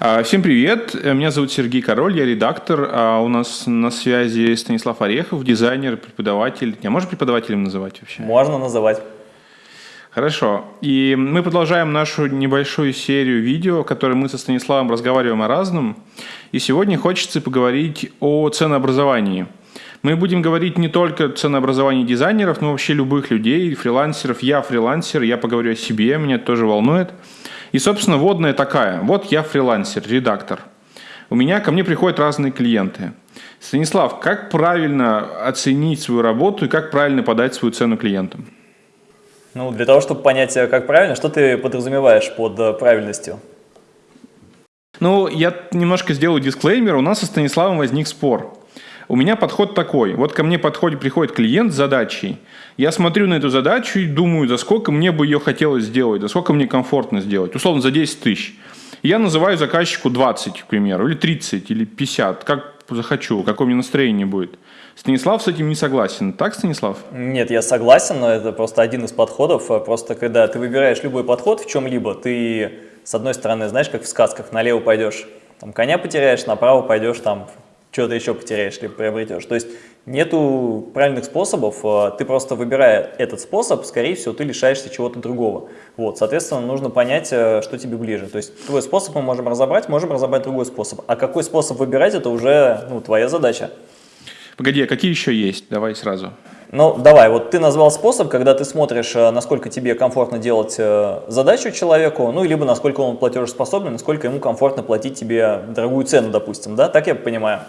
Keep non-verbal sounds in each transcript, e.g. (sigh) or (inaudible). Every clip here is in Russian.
А, всем привет, меня зовут Сергей Король, я редактор, а у нас на связи Станислав Орехов, дизайнер, преподаватель. Не, можно преподавателем называть вообще? Можно называть. Хорошо. И мы продолжаем нашу небольшую серию видео, в которой мы со Станиславом разговариваем о разном. И сегодня хочется поговорить о ценообразовании. Мы будем говорить не только о ценообразовании дизайнеров, но вообще любых людей, фрилансеров. Я фрилансер, я поговорю о себе, меня это тоже волнует. И, собственно, водная такая. Вот я фрилансер, редактор. У меня ко мне приходят разные клиенты. Станислав, как правильно оценить свою работу и как правильно подать свою цену клиентам? Ну, для того, чтобы понять, э, как правильно, что ты подразумеваешь под э, правильностью? Ну, я немножко сделаю дисклеймер. У нас со Станиславом возник спор. У меня подход такой. Вот ко мне подходит, приходит клиент с задачей. Я смотрю на эту задачу и думаю, за сколько мне бы ее хотелось сделать, за сколько мне комфортно сделать. Условно, за 10 тысяч. Я называю заказчику 20, к примеру, или 30, или 50, как захочу, какое мне настроение будет. Станислав с этим не согласен. Так, Станислав? Нет, я согласен, но это просто один из подходов. Просто когда ты выбираешь любой подход в чем-либо, ты, с одной стороны, знаешь, как в сказках, налево пойдешь, там коня потеряешь, направо пойдешь, там что-то еще потеряешь, либо приобретешь. То есть нету правильных способов, а ты просто выбирая этот способ, скорее всего, ты лишаешься чего-то другого. Вот, соответственно, нужно понять, э, что тебе ближе. То есть твой способ мы можем разобрать, можем разобрать другой способ. А какой способ выбирать, это уже ну, твоя задача. Погоди, а какие еще есть? Давай сразу. Ну, давай, вот ты назвал способ, когда ты смотришь, э, насколько тебе комфортно делать э, задачу человеку, ну, либо насколько он платежеспособный, насколько ему комфортно платить тебе дорогую цену, допустим, да? Так я понимаю?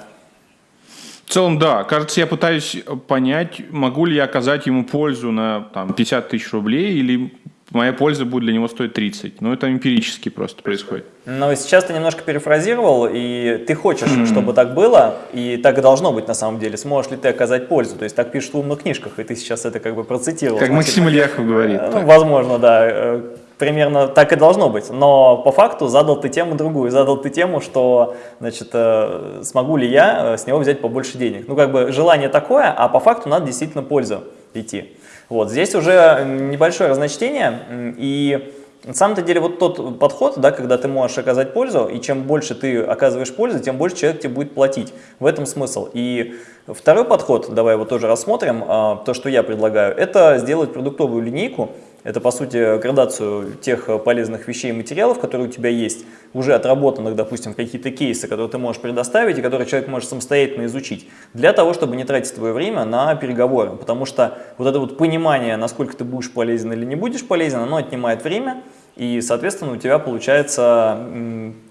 В целом, да. Кажется, я пытаюсь понять, могу ли я оказать ему пользу на там, 50 тысяч рублей или моя польза будет для него стоить 30. Но это эмпирически просто происходит. Но сейчас ты немножко перефразировал, и ты хочешь, mm -hmm. чтобы так было, и так и должно быть на самом деле. Сможешь ли ты оказать пользу? То есть так пишут в умных книжках, и ты сейчас это как бы процитировал. Как Максим Ильяхов говорит. Ну, возможно, да. Примерно так и должно быть. Но по факту задал ты тему другую. Задал ты тему, что, значит, э, смогу ли я э, с него взять побольше денег. Ну, как бы желание такое, а по факту надо действительно пользу идти. Вот, здесь уже небольшое разночтение, и на самом-то деле вот тот подход, да, когда ты можешь оказать пользу, и чем больше ты оказываешь пользу, тем больше человек тебе будет платить. В этом смысл. И второй подход, давай его тоже рассмотрим, а, то, что я предлагаю, это сделать продуктовую линейку, это, по сути, градацию тех полезных вещей и материалов, которые у тебя есть, уже отработанных, допустим, какие-то кейсы, которые ты можешь предоставить и которые человек может самостоятельно изучить, для того, чтобы не тратить твое время на переговоры. Потому что вот это вот понимание, насколько ты будешь полезен или не будешь полезен, оно отнимает время, и, соответственно, у тебя получается,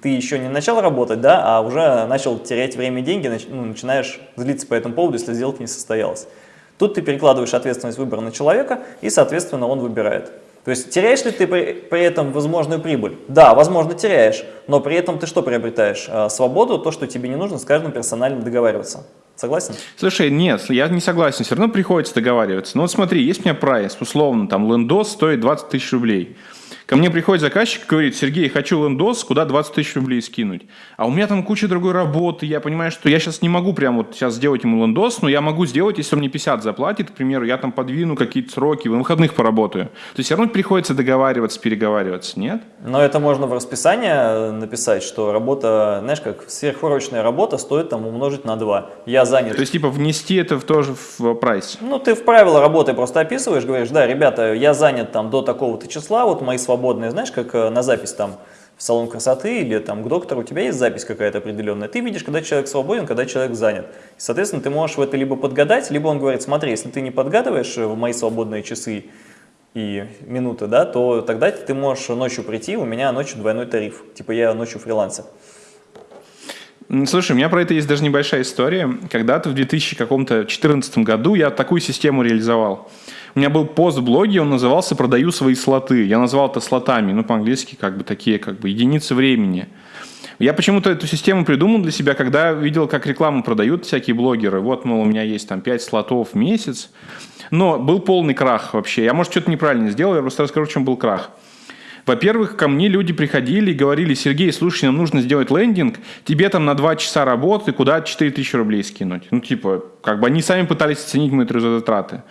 ты еще не начал работать, да, а уже начал терять время и деньги, ну, начинаешь злиться по этому поводу, если сделка не состоялась. Тут ты перекладываешь ответственность выбора на человека, и, соответственно, он выбирает. То есть теряешь ли ты при, при этом возможную прибыль? Да, возможно, теряешь, но при этом ты что приобретаешь? А, свободу, то, что тебе не нужно с каждым персонально договариваться. Согласен? Слушай, нет, я не согласен, все равно приходится договариваться. Ну вот смотри, есть у меня прайс, условно, там лендос стоит 20 тысяч рублей. Ко мне приходит заказчик и говорит, Сергей, хочу лендос, куда 20 тысяч рублей скинуть. А у меня там куча другой работы, я понимаю, что я сейчас не могу прямо вот сейчас сделать ему лендос, но я могу сделать, если он мне 50 заплатит, к примеру, я там подвину какие-то сроки, в выходных поработаю. То есть все равно приходится договариваться, переговариваться, нет? Но это можно в расписание написать, что работа, знаешь, как сверхурочная работа стоит там умножить на 2. Я занят. То есть типа внести это в тоже в прайс? Ну ты в правила работы просто описываешь, говоришь, да, ребята, я занят там до такого-то числа, вот мои свободные, знаешь, как э, на запись там в салон красоты или там к доктору, у тебя есть запись какая-то определенная, ты видишь, когда человек свободен, когда человек занят. И, соответственно, ты можешь в это либо подгадать, либо он говорит, смотри, если ты не подгадываешь в мои свободные часы и минуты, да, то тогда ты можешь ночью прийти, у меня ночью двойной тариф, типа я ночью фрилансер. Слушай, у меня про это есть даже небольшая история. Когда-то в 2014 году я такую систему реализовал. У меня был пост в блоге, он назывался «Продаю свои слоты». Я назвал это слотами, ну, по-английски как бы такие, как бы единицы времени. Я почему-то эту систему придумал для себя, когда видел, как рекламу продают всякие блогеры. Вот, мол, у меня есть там 5 слотов в месяц. Но был полный крах вообще. Я, может, что-то неправильно сделал, я просто расскажу, в чем был крах. Во-первых, ко мне люди приходили и говорили, Сергей, слушай, нам нужно сделать лендинг, тебе там на 2 часа работы, куда 4000 рублей скинуть. Ну, типа, как бы они сами пытались оценить мои трудозатраты.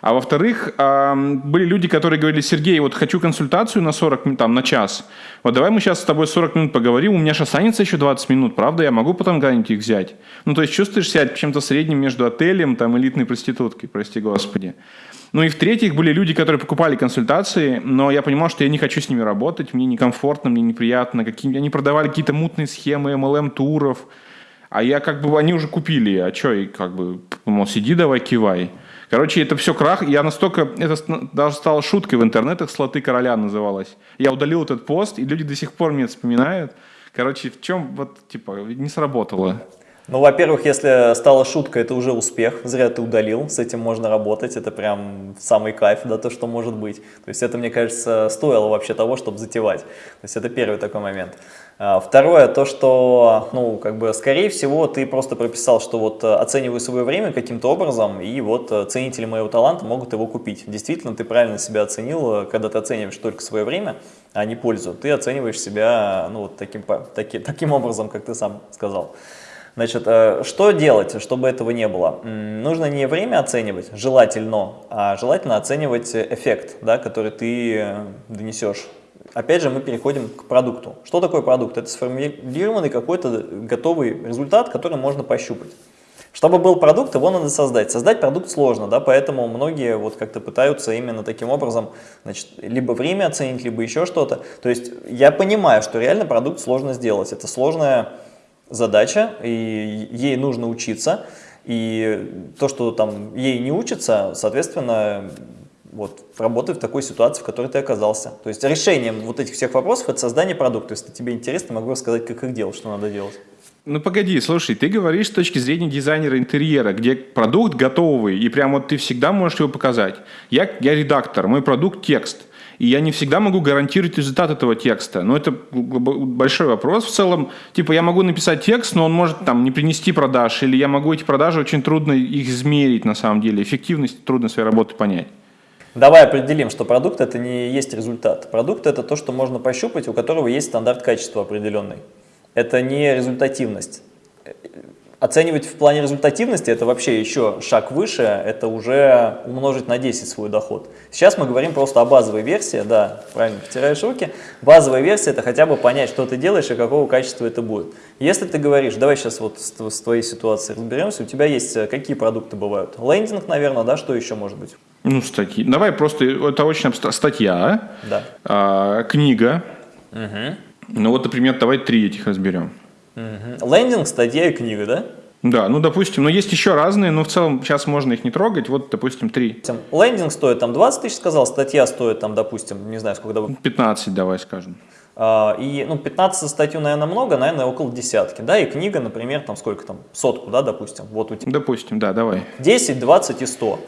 А во-вторых, были люди, которые говорили, Сергей, вот хочу консультацию на 40 минут, там, на час. Вот давай мы сейчас с тобой 40 минут поговорим, у меня же останется еще 20 минут, правда? Я могу потом где-нибудь их взять. Ну, то есть чувствуешь себя чем-то средним между отелем, там, элитной проституткой, прости господи. Ну и в-третьих, были люди, которые покупали консультации, но я понимал, что я не хочу с ними работать, мне некомфортно, мне неприятно. Какие... Они продавали какие-то мутные схемы MLM-туров, а я как бы, они уже купили, а что, и как бы, мол, сиди давай, кивай. Короче, это все крах. Я настолько... Это даже стало шуткой в интернетах, «Слоты короля» называлось. Я удалил этот пост, и люди до сих пор меня вспоминают. Короче, в чем вот, типа, не сработало. Ну, во-первых, если стала шутка, это уже успех, зря ты удалил, с этим можно работать, это прям самый кайф, да, то, что может быть. То есть это, мне кажется, стоило вообще того, чтобы затевать. То есть это первый такой момент. А, второе, то, что, ну, как бы, скорее всего, ты просто прописал, что вот э, оцениваю свое время каким-то образом, и вот э, ценители моего таланта могут его купить. Действительно, ты правильно себя оценил, э, когда ты оцениваешь только свое время, а не пользу. Ты оцениваешь себя, ну, вот таким, таки, таким образом, как ты сам сказал. Значит, что делать, чтобы этого не было? Нужно не время оценивать, желательно, а желательно оценивать эффект, да, который ты донесешь. Опять же, мы переходим к продукту. Что такое продукт? Это сформулированный какой-то готовый результат, который можно пощупать. Чтобы был продукт, его надо создать. Создать продукт сложно, да, поэтому многие вот как-то пытаются именно таким образом, значит, либо время оценить, либо еще что-то. То есть я понимаю, что реально продукт сложно сделать. Это сложная задача, и ей нужно учиться, и то, что там ей не учится, соответственно, вот, работай в такой ситуации, в которой ты оказался. То есть решением вот этих всех вопросов это создание продукта. Если тебе интересно, могу рассказать, как их делать, что надо делать. Ну погоди, слушай, ты говоришь с точки зрения дизайнера интерьера, где продукт готовый, и прям вот ты всегда можешь его показать. Я, я редактор, мой продукт текст. И я не всегда могу гарантировать результат этого текста. Но это большой вопрос в целом. Типа я могу написать текст, но он может там не принести продаж, или я могу эти продажи очень трудно их измерить на самом деле. Эффективность трудно своей работы понять. Давай определим, что продукт это не есть результат. Продукт это то, что можно пощупать, у которого есть стандарт качества определенный. Это не результативность. Оценивать в плане результативности это вообще еще шаг выше, это уже умножить на 10 свой доход. Сейчас мы говорим просто о базовой версии, да, правильно потираешь руки. Базовая версия это хотя бы понять, что ты делаешь и какого качества это будет. Если ты говоришь, давай сейчас вот с, твоей ситуацией разберемся, у тебя есть э, какие продукты бывают? Лендинг, наверное, да, что еще может быть? Ну, статьи. Давай просто, это очень абстрактно. Статья, да. а, книга. Угу. Ну вот, например, давай три этих разберем. Угу. Лендинг, статья и книга, да? Да, ну, допустим, но есть еще разные, но в целом сейчас можно их не трогать, вот, допустим, три. Лендинг стоит там 20 тысяч, сказал, статья стоит там, допустим, не знаю, сколько... 15 давай скажем. А, и, ну, 15 статью, наверное, много, наверное, около десятки, да, и книга, например, там сколько там, сотку, да, допустим, вот у тебя. Допустим, да, давай. 10, 20 и 100.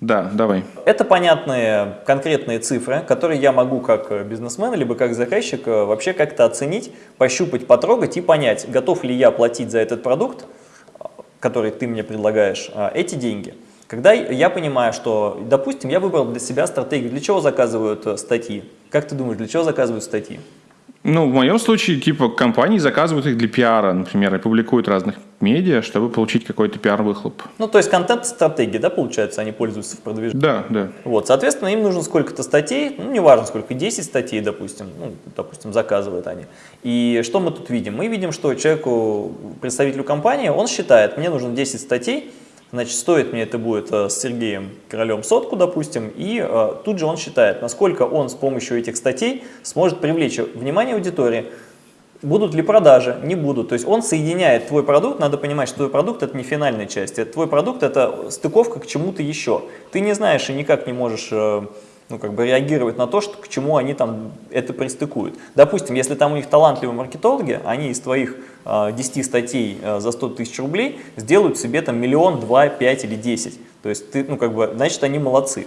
Да, давай. Это понятные конкретные цифры, которые я могу как бизнесмен, либо как заказчик э, вообще как-то оценить, пощупать, потрогать и понять, готов ли я платить за этот продукт, который ты мне предлагаешь, э, эти деньги. Когда я понимаю, что, допустим, я выбрал для себя стратегию, для чего заказывают э, статьи? Как ты думаешь, для чего заказывают статьи? Ну, в моем случае, типа, компании заказывают их для пиара, например, и публикуют разных медиа, чтобы получить какой-то пиар-выхлоп. Ну, то есть контент-стратегии, да, получается, они пользуются в продвижении? Да, да. Вот, соответственно, им нужно сколько-то статей, ну, неважно сколько, 10 статей, допустим, ну, допустим, заказывают они. И что мы тут видим? Мы видим, что человеку, представителю компании, он считает, мне нужно 10 статей, Значит, стоит мне это будет э, с Сергеем Королем сотку, допустим, и э, тут же он считает, насколько он с помощью этих статей сможет привлечь внимание аудитории, будут ли продажи, не будут. То есть он соединяет твой продукт, надо понимать, что твой продукт это не финальная часть, это твой продукт это стыковка к чему-то еще. Ты не знаешь и никак не можешь... Ну, как бы реагировать на то, что, к чему они там это пристыкуют. Допустим, если там у них талантливые маркетологи, они из твоих э, 10 статей э, за 100 тысяч рублей сделают себе там миллион, два, пять или десять. То есть, ты, ну, как бы, значит, они молодцы.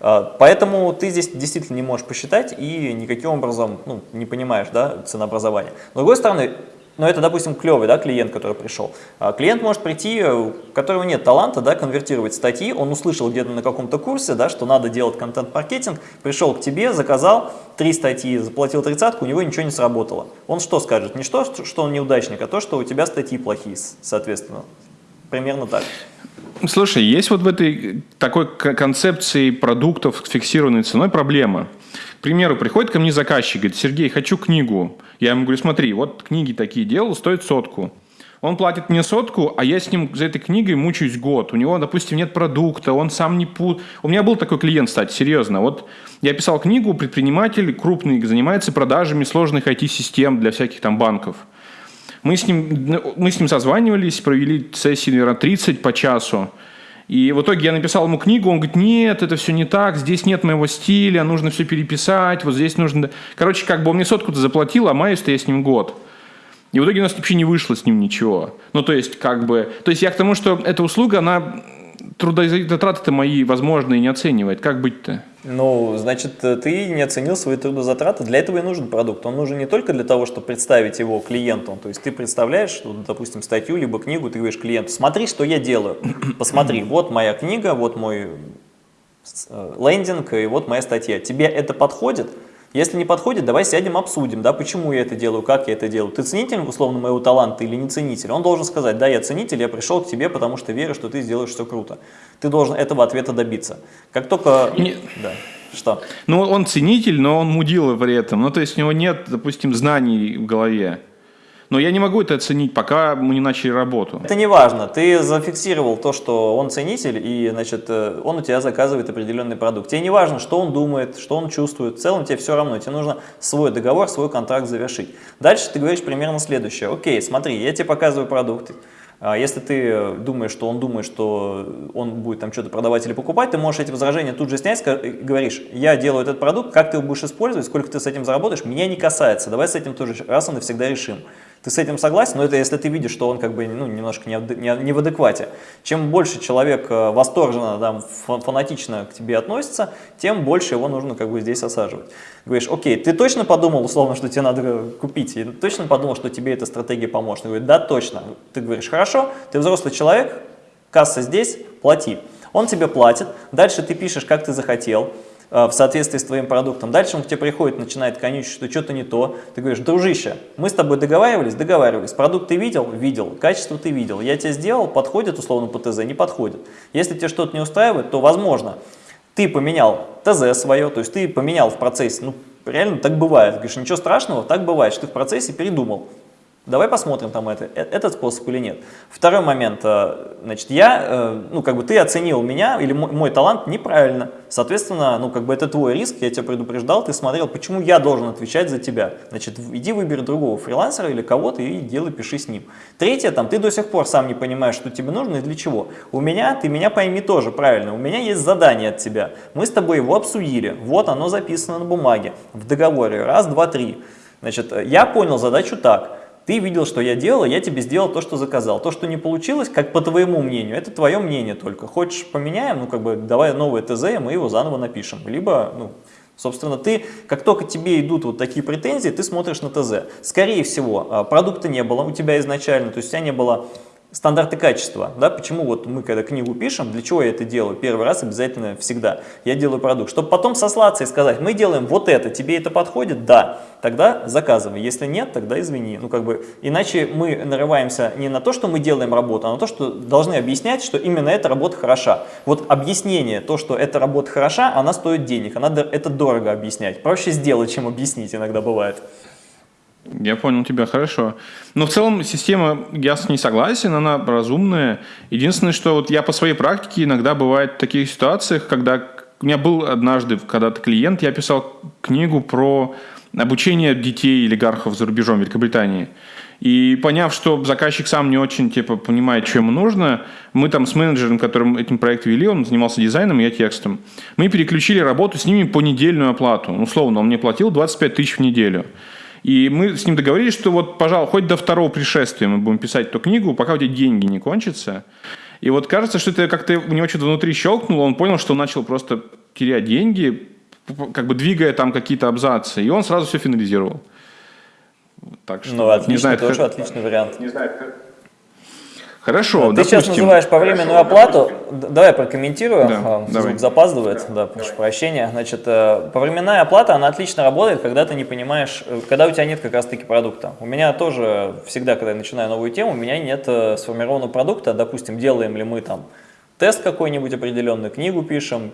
Э, поэтому ты здесь действительно не можешь посчитать и никаким образом ну, не понимаешь да, ценообразования. С другой стороны, но это, допустим, клевый да, клиент, который пришел. А клиент может прийти, э, у которого нет таланта, да, конвертировать статьи, он услышал где-то на каком-то курсе, да, что надо делать контент-маркетинг, пришел к тебе, заказал три статьи, заплатил тридцатку, у него ничего не сработало. Он что скажет? Не что, что он неудачник, а то, что у тебя статьи плохие, соответственно. Примерно так. Слушай, есть вот в этой такой концепции продуктов с фиксированной ценой проблема. Примеру, приходит ко мне заказчик, говорит, Сергей, хочу книгу. Я ему говорю, смотри, вот книги такие делал, стоит сотку. Он платит мне сотку, а я с ним за этой книгой мучаюсь год. У него, допустим, нет продукта, он сам не пут. У меня был такой клиент, кстати, серьезно. Вот я писал книгу, предприниматель крупный, занимается продажами сложных IT-систем для всяких там банков. Мы с ним, мы с ним созванивались, провели сессии, наверное, 30 по часу. И в итоге я написал ему книгу, он говорит, нет, это все не так, здесь нет моего стиля, нужно все переписать, вот здесь нужно... Короче, как бы он мне сотку-то заплатил, а маюсь-то я с ним год. И в итоге у нас вообще не вышло с ним ничего. Ну, то есть, как бы... То есть, я к тому, что эта услуга, она трудозатраты-то мои, возможные не оценивает. Как быть-то? Ну, значит, ты не оценил свои трудозатраты. Для этого и нужен продукт. Он нужен не только для того, чтобы представить его клиенту. То есть ты представляешь, допустим, статью либо книгу, ты говоришь клиенту, смотри, что я делаю. (coughs) Посмотри, вот моя книга, вот мой э, лендинг и вот моя статья. Тебе это подходит? Если не подходит, давай сядем, обсудим, да, почему я это делаю, как я это делаю. Ты ценитель, условно, моего таланта или не ценитель? Он должен сказать, да, я ценитель, я пришел к тебе, потому что верю, что ты сделаешь все круто. Ты должен этого ответа добиться. Как только... Не... Да. Что? Ну, он ценитель, но он мудила при этом. Ну, то есть у него нет, допустим, знаний в голове. Но я не могу это оценить, пока мы не начали работу. Это не важно. Ты зафиксировал то, что он ценитель, и значит, э, он у тебя заказывает определенный продукт. Тебе не важно, что он думает, что он чувствует. В целом тебе все равно. Тебе нужно свой договор, свой контракт завершить. Дальше ты говоришь примерно следующее. Окей, смотри, я тебе показываю продукт. А если ты думаешь, что он думает, что он будет там что-то продавать или покупать, ты можешь эти возражения тут же снять говоришь, я делаю этот продукт, как ты его будешь использовать, сколько ты с этим заработаешь, меня не касается, давай с этим тоже раз и навсегда решим. Ты с этим согласен, но это если ты видишь, что он как бы ну, немножко не, не, не в адеквате. Чем больше человек э, восторженно, там, фанатично к тебе относится, тем больше его нужно как бы здесь осаживать. Говоришь, окей, ты точно подумал, условно, что тебе надо купить, и точно подумал, что тебе эта стратегия поможет? Он говорит, да, точно. Ты говоришь, хорошо, ты взрослый человек, касса здесь, плати. Он тебе платит, дальше ты пишешь, как ты захотел, в соответствии с твоим продуктом. Дальше он к тебе приходит, начинает конючить, что что-то не то. Ты говоришь, дружище, мы с тобой договаривались? Договаривались. Продукт ты видел? Видел. Качество ты видел. Я тебе сделал, подходит условно по ТЗ? Не подходит. Если тебе что-то не устраивает, то возможно, ты поменял ТЗ свое, то есть ты поменял в процессе, ну реально так бывает. Говоришь, ничего страшного, так бывает, что ты в процессе передумал. Давай посмотрим там это, э, этот способ или нет. Второй момент, э, значит, я, э, ну, как бы ты оценил меня или мой, мой талант неправильно. Соответственно, ну, как бы это твой риск, я тебя предупреждал, ты смотрел, почему я должен отвечать за тебя. Значит, иди выбери другого фрилансера или кого-то и делай, пиши с ним. Третье, там, ты до сих пор сам не понимаешь, что тебе нужно и для чего. У меня, ты меня пойми тоже правильно, у меня есть задание от тебя. Мы с тобой его обсудили, вот оно записано на бумаге, в договоре, раз, два, три. Значит, я понял задачу так. Ты видел, что я делал, я тебе сделал то, что заказал. То, что не получилось, как по твоему мнению, это твое мнение только. Хочешь поменяем, ну как бы давай новое ТЗ, и мы его заново напишем. Либо, ну, собственно, ты, как только тебе идут вот такие претензии, ты смотришь на ТЗ. Скорее всего, а, продукта не было у тебя изначально, то есть у тебя не было стандарты качества, да, почему вот мы когда книгу пишем, для чего я это делаю, первый раз обязательно всегда, я делаю продукт, чтобы потом сослаться и сказать, мы делаем вот это, тебе это подходит, да, тогда заказывай, если нет, тогда извини, ну как бы, иначе мы нарываемся не на то, что мы делаем работу, а на то, что должны объяснять, что именно эта работа хороша, вот объяснение, то, что эта работа хороша, она стоит денег, она, это дорого объяснять, проще сделать, чем объяснить иногда бывает. Я понял тебя, хорошо. Но в целом система, я с ней согласен, она разумная. Единственное, что вот я по своей практике иногда бывает в таких ситуациях, когда у меня был однажды когда-то клиент, я писал книгу про обучение детей олигархов за рубежом Великобритании. И поняв, что заказчик сам не очень типа, понимает, что ему нужно, мы там с менеджером, которым этим проект вели, он занимался дизайном, я текстом, мы переключили работу с ними по недельную оплату. Условно, он мне платил 25 тысяч в неделю. И мы с ним договорились, что вот, пожалуй, хоть до второго пришествия мы будем писать эту книгу, пока у тебя деньги не кончатся. И вот кажется, что это как-то у него что-то внутри щелкнуло, он понял, что он начал просто терять деньги, как бы двигая там какие-то абзацы, и он сразу все финализировал. Так что, ну, отлично, не знаю, тоже как... отличный вариант. Не знаю, Хорошо, Ты допустим, сейчас называешь повременную оплату, давай прокомментирую, да, а, звук запаздывает, да, прошу прощения. Значит, э, повременная оплата, она отлично работает, когда ты не понимаешь, э, когда у тебя нет как раз таки продукта. У меня тоже всегда, когда я начинаю новую тему, у меня нет э, сформированного продукта, допустим, делаем ли мы там тест какой-нибудь определенный, книгу пишем.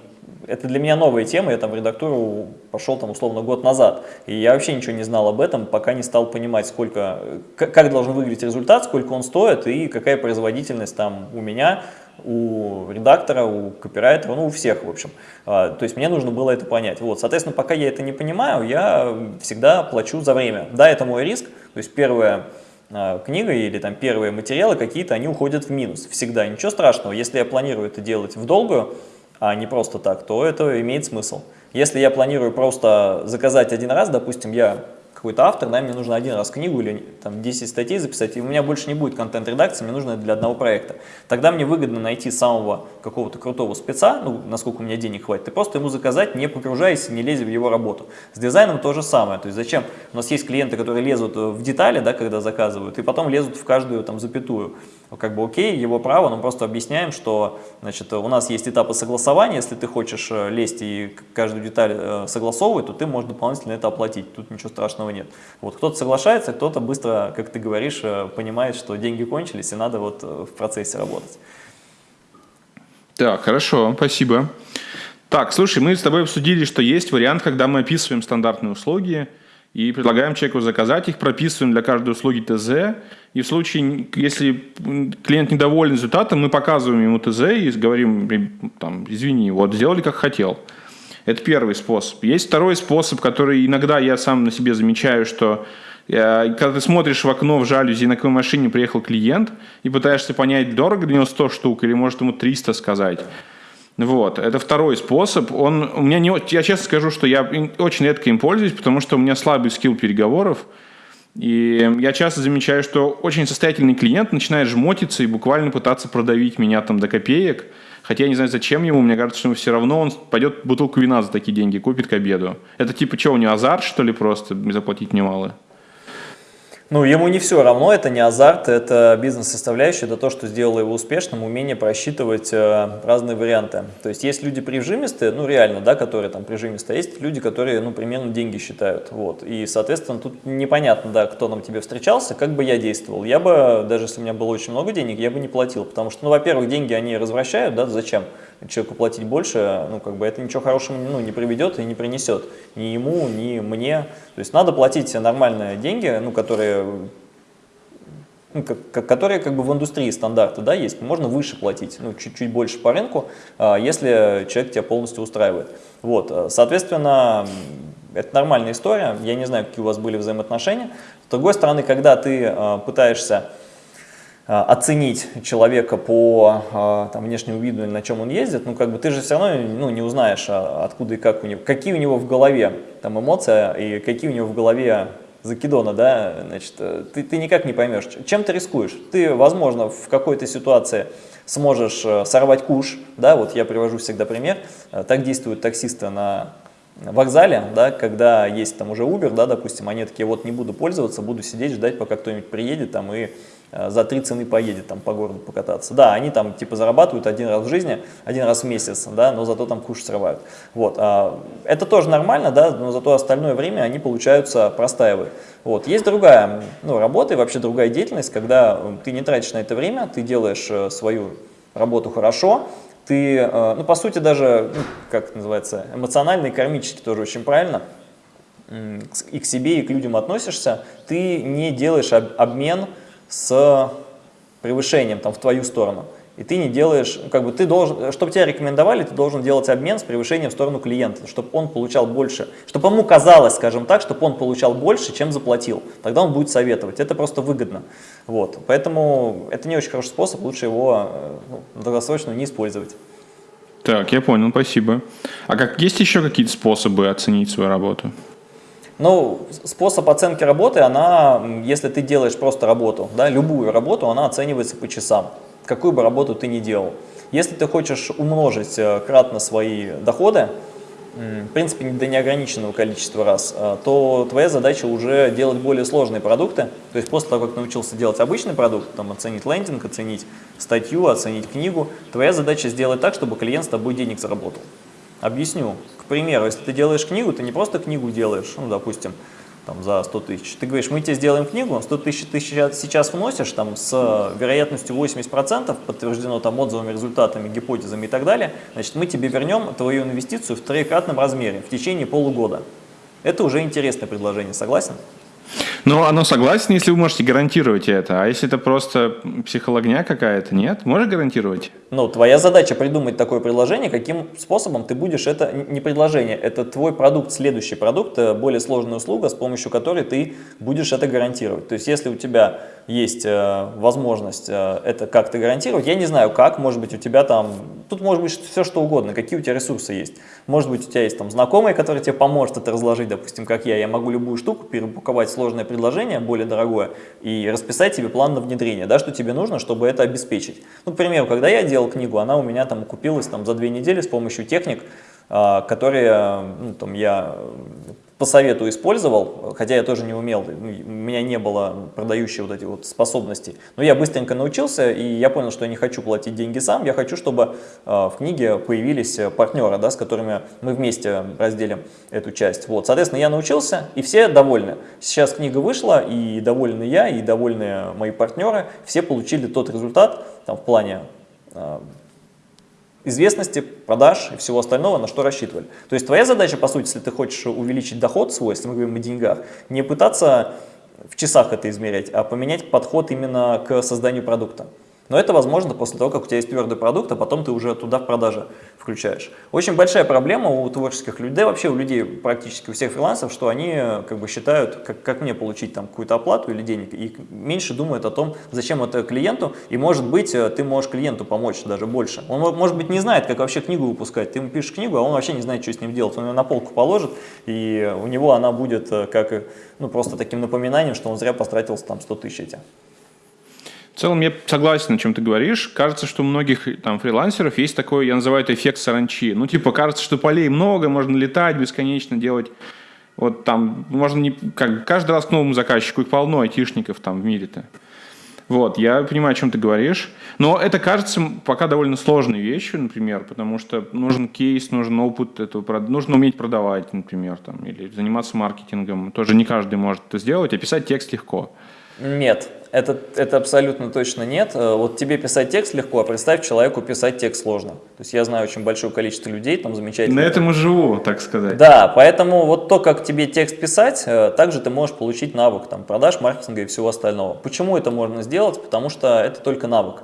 Это для меня новая тема, я там в редактуру пошел там условно год назад. И я вообще ничего не знал об этом, пока не стал понимать, сколько, как должен выглядеть результат, сколько он стоит и какая производительность там у меня, у редактора, у копирайтера, ну у всех, в общем. А, то есть мне нужно было это понять. Вот, соответственно, пока я это не понимаю, я всегда плачу за время. Да, это мой риск, то есть первая а, книга или там первые материалы какие-то, они уходят в минус. Всегда, ничего страшного. Если я планирую это делать в долгую, а не просто так, то это имеет смысл. Если я планирую просто заказать один раз, допустим, я какой-то автор, да, мне нужно один раз книгу или там 10 статей записать, и у меня больше не будет контент-редакции, мне нужно это для одного проекта. Тогда мне выгодно найти самого какого-то крутого спеца, ну, насколько у меня денег хватит, и просто ему заказать, не погружаясь, не лезя в его работу. С дизайном то же самое, то есть зачем? У нас есть клиенты, которые лезут в детали, да, когда заказывают, и потом лезут в каждую там запятую. Как бы окей, его право, но просто объясняем, что значит, у нас есть этапы согласования, если ты хочешь э, лезть и каждую деталь э, согласовывать, то ты можешь дополнительно это оплатить, тут ничего страшного нет. Вот кто-то соглашается, кто-то быстро, как ты говоришь, э, понимает, что деньги кончились и надо вот в процессе работать. Так, хорошо, спасибо. Так, слушай, мы с тобой обсудили, что есть вариант, когда мы описываем стандартные услуги и предлагаем человеку заказать их, прописываем для каждой услуги ТЗ, и в случае, если клиент недоволен результатом, мы показываем ему ТЗ и говорим, там, извини, вот сделали как хотел. Это первый способ. Есть второй способ, который иногда я сам на себе замечаю, что э, когда ты смотришь в окно в жалюзи, на какой машине приехал клиент, и пытаешься понять, дорого для него 100 штук, или может ему 300 сказать. Вот, это второй способ. Он, у меня не, я честно скажу, что я очень редко им пользуюсь, потому что у меня слабый скилл переговоров. И я часто замечаю, что очень состоятельный клиент начинает жмотиться и буквально пытаться продавить меня там до копеек. Хотя я не знаю, зачем ему, мне кажется, что все равно он пойдет бутылку вина за такие деньги, купит к обеду. Это типа что, у него азарт, что ли, просто заплатить немало? Ну, ему не все равно, это не азарт, это бизнес-составляющая, это то, что сделало его успешным, умение просчитывать э, разные варианты. То есть есть люди прижимистые, ну реально, да, которые там прижимистые, а есть люди, которые, ну, примерно деньги считают, вот. И, соответственно, тут непонятно, да, кто нам тебе встречался, как бы я действовал. Я бы, даже если у меня было очень много денег, я бы не платил, потому что, ну, во-первых, деньги они развращают, да, зачем? человеку платить больше, ну, как бы это ничего хорошего ну, не приведет и не принесет ни ему, ни мне. То есть надо платить нормальные деньги, ну, которые, которые как бы в индустрии стандарты да, есть. Можно выше платить, ну, чуть-чуть больше по рынку, а, если человек тебя полностью устраивает. Вот, соответственно, это нормальная история. Я не знаю, какие у вас были взаимоотношения. С другой стороны, когда ты а, пытаешься а, оценить человека по там, внешнему виду или на чем он ездит, ну как бы ты же все равно ну, не узнаешь, а, откуда и как у него, какие у него в голове там эмоции и какие у него в голове закидона, да, значит, э, ты, ты никак не поймешь, чем ты рискуешь. Ты, возможно, в какой-то ситуации сможешь э, сорвать куш, да, вот я привожу всегда пример, э, так действуют таксисты на вокзале, да, когда есть там уже Uber, да, допустим, они такие, вот не буду пользоваться, буду сидеть, ждать, пока кто-нибудь приедет там и за три цены поедет там по городу покататься. Да, они там типа зарабатывают один раз в жизни, один раз в месяц, да, но зато там куш срывают. Вот, а, это тоже нормально, да, но зато остальное время они, получаются, простаивают. Вот, есть другая ну, работа и вообще другая деятельность, когда ты не тратишь на это время, ты делаешь э, свою работу хорошо, ты, э, ну, по сути, даже, ну, как называется, эмоционально и кармически тоже очень правильно, и к себе, и к людям относишься, ты не делаешь обмен, с превышением там, в твою сторону. И ты не делаешь, как бы ты должен, чтобы тебя рекомендовали, ты должен делать обмен с превышением в сторону клиента, чтобы он получал больше, чтобы ему казалось, скажем так, чтобы он получал больше, чем заплатил. Тогда он будет советовать. Это просто выгодно. Вот. Поэтому это не очень хороший способ, лучше его э, ну, долгосрочно не использовать. Так, я понял, спасибо. А как есть еще какие-то способы оценить свою работу? Ну, способ оценки работы, она, если ты делаешь просто работу, да, любую работу, она оценивается по часам, какую бы работу ты ни делал. Если ты хочешь умножить э, кратно свои доходы, в принципе, до неограниченного количества раз, э, то твоя задача уже делать более сложные продукты. То есть после того, как научился делать обычный продукт, там, оценить лендинг, оценить статью, оценить книгу, твоя задача сделать так, чтобы клиент с тобой денег заработал. Объясню. Примеру, если ты делаешь книгу, ты не просто книгу делаешь, ну, допустим, там, за 100 тысяч. Ты говоришь, мы тебе сделаем книгу, 100 тысяч ты сейчас вносишь, там, с вероятностью 80%, подтверждено там отзывами, результатами, гипотезами и так далее, значит, мы тебе вернем твою инвестицию в троекратном размере в течение полугода. Это уже интересное предложение, согласен? Ну, оно согласен, если вы можете гарантировать это. А если это просто психологня какая-то, нет? Можешь гарантировать? Ну, твоя задача придумать такое предложение, каким способом ты будешь это, не предложение, это твой продукт, следующий продукт, э, более сложная услуга, с помощью которой ты будешь это гарантировать. То есть, если у тебя есть э, возможность э, это как-то гарантировать, я не знаю как, может быть у тебя там, тут может быть все что угодно, какие у тебя ресурсы есть. Может быть у тебя есть там знакомый, который тебе поможет это разложить, допустим, как я, я могу любую штуку перепаковать сложное предложение, более дорогое, и расписать тебе план на внедрение, да, что тебе нужно, чтобы это обеспечить. Ну, к примеру, когда я делал книгу, она у меня там купилась там за две недели с помощью техник, а, которые ну, там, я по совету использовал, хотя я тоже не умел, ну, у меня не было продающей вот эти вот способности. Но я быстренько научился, и я понял, что я не хочу платить деньги сам, я хочу, чтобы э, в книге появились партнеры, да, с которыми мы вместе разделим эту часть. Вот, соответственно, я научился, и все довольны. Сейчас книга вышла, и довольны я, и довольны мои партнеры, все получили тот результат там, в плане известности, продаж и всего остального, на что рассчитывали. То есть твоя задача, по сути, если ты хочешь увеличить доход свой, если мы говорим о деньгах, не пытаться в часах это измерять, а поменять подход именно к созданию продукта. Но это возможно после того, как у тебя есть твердый продукт, а потом ты уже туда в продаже включаешь. Очень большая проблема у творческих людей, вообще у людей, практически у всех фрилансов, что они как бы считают, как, как мне получить там какую-то оплату или денег, и меньше думают о том, зачем это клиенту, и может быть э, ты можешь клиенту помочь даже больше. Он может быть не знает, как вообще книгу выпускать, ты ему пишешь книгу, а он вообще не знает, что с ним делать, он ее на полку положит, и у него она будет э, как ну, просто таким напоминанием, что он зря потратил там 100 тысяч эти. В целом я согласен, о чем ты говоришь. Кажется, что у многих там фрилансеров есть такой, я называю это эффект саранчи. Ну, типа, кажется, что полей много, можно летать бесконечно, делать вот там, можно не, как, каждый раз к новому заказчику, их полно айтишников там в мире-то. Вот, я понимаю, о чем ты говоришь. Но это кажется пока довольно сложной вещью, например, потому что нужен кейс, нужен опыт этого, нужно уметь продавать, например, там, или заниматься маркетингом. Тоже не каждый может это сделать, а писать текст легко. Нет, это, это абсолютно точно нет. Э, вот тебе писать текст легко, а представь, человеку писать текст сложно. То есть я знаю очень большое количество людей, там замечательно. На этом и живу, так сказать. Да, поэтому вот то, как тебе текст писать, э, также ты можешь получить навык там, продаж, маркетинга и всего остального. Почему это можно сделать? Потому что это только навык.